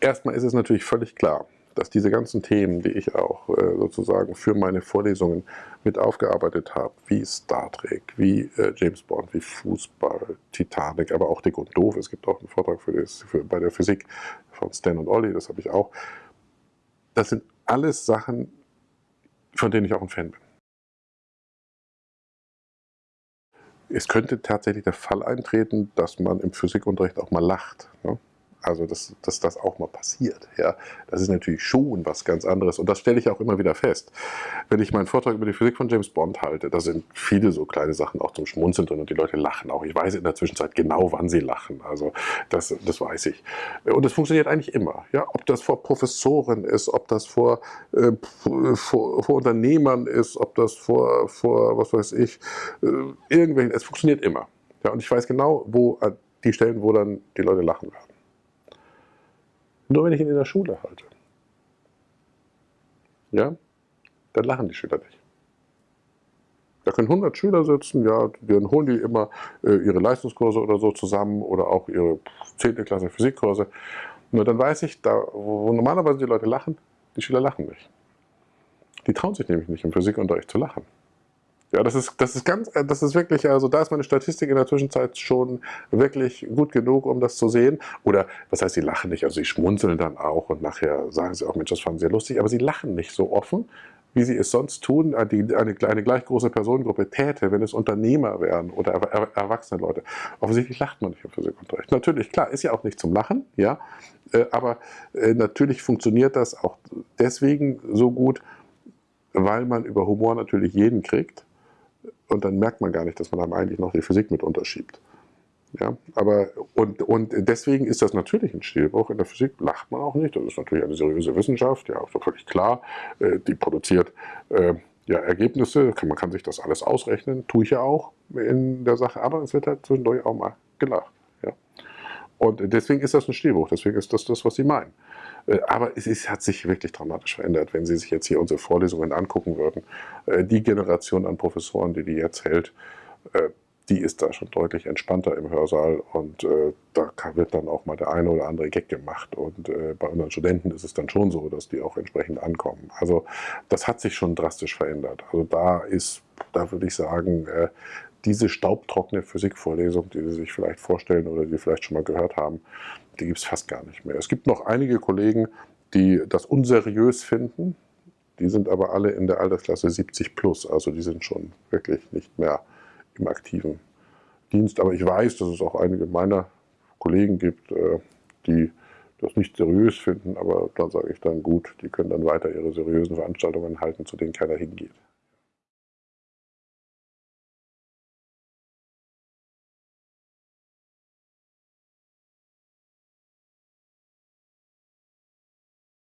erstmal ist es natürlich völlig klar, dass diese ganzen Themen, die ich auch äh, sozusagen für meine Vorlesungen mit aufgearbeitet habe, wie Star Trek, wie äh, James Bond, wie Fußball, Titanic, aber auch Dick und Doof, es gibt auch einen Vortrag für das, für, bei der Physik von Stan und Olli, das habe ich auch. Das sind alles Sachen, von denen ich auch ein Fan bin. Es könnte tatsächlich der Fall eintreten, dass man im Physikunterricht auch mal lacht. Ne? Also, dass, dass das auch mal passiert. Ja, das ist natürlich schon was ganz anderes. Und das stelle ich auch immer wieder fest. Wenn ich meinen Vortrag über die Physik von James Bond halte, da sind viele so kleine Sachen auch zum Schmunzeln drin und die Leute lachen auch. Ich weiß in der Zwischenzeit genau, wann sie lachen. Also, das, das weiß ich. Und das funktioniert eigentlich immer. Ja, ob das vor Professoren ist, ob das vor, äh, vor, vor, Unternehmern ist, ob das vor, vor was weiß ich, äh, irgendwelchen, es funktioniert immer. Ja, und ich weiß genau, wo äh, die Stellen, wo dann die Leute lachen werden. Nur wenn ich ihn in der Schule halte. Ja, dann lachen die Schüler nicht. Da können 100 Schüler sitzen, ja, dann holen die immer äh, ihre Leistungskurse oder so zusammen oder auch ihre 10. Klasse Physikkurse. Nur dann weiß ich, da, wo normalerweise die Leute lachen, die Schüler lachen nicht. Die trauen sich nämlich nicht im Physikunterricht zu lachen. Ja, das ist, das ist ganz, äh, das ist wirklich, also da ist meine Statistik in der Zwischenzeit schon wirklich gut genug, um das zu sehen. Oder, was heißt, sie lachen nicht, also sie schmunzeln dann auch und nachher sagen sie auch, Mensch, das fanden sie lustig, aber sie lachen nicht so offen, wie sie es sonst tun, äh, die, eine, eine gleich große Personengruppe täte, wenn es Unternehmer wären oder er, er, erwachsene Leute. Offensichtlich lacht man nicht im Physikunterricht. Natürlich, klar, ist ja auch nicht zum Lachen, ja, äh, aber natürlich funktioniert das auch deswegen so gut, weil man über Humor natürlich jeden kriegt und dann merkt man gar nicht, dass man einem eigentlich noch die Physik mit unterschiebt. Ja, aber und, und deswegen ist das natürlich ein Stilbruch. In der Physik lacht man auch nicht. Das ist natürlich eine seriöse Wissenschaft, ja, ist völlig klar. Äh, die produziert äh, ja, Ergebnisse, man kann sich das alles ausrechnen, tue ich ja auch in der Sache, aber es wird halt zwischendurch auch mal gelacht. Ja. Und deswegen ist das ein Stilbruch, deswegen ist das das, was Sie meinen. Äh, aber es ist, hat sich wirklich dramatisch verändert, wenn Sie sich jetzt hier unsere Vorlesungen angucken würden. Äh, die Generation an Professoren, die die jetzt hält, äh, die ist da schon deutlich entspannter im Hörsaal und da wird dann auch mal der eine oder andere Gag gemacht und bei unseren Studenten ist es dann schon so, dass die auch entsprechend ankommen. Also das hat sich schon drastisch verändert. Also da ist, da würde ich sagen, diese staubtrockene Physikvorlesung, die Sie sich vielleicht vorstellen oder die Sie vielleicht schon mal gehört haben, die gibt es fast gar nicht mehr. Es gibt noch einige Kollegen, die das unseriös finden, die sind aber alle in der Altersklasse 70 plus, also die sind schon wirklich nicht mehr im aktiven Dienst. Aber ich weiß, dass es auch einige meiner Kollegen gibt, äh, die das nicht seriös finden, aber da sage ich dann gut, die können dann weiter ihre seriösen Veranstaltungen halten, zu denen keiner hingeht.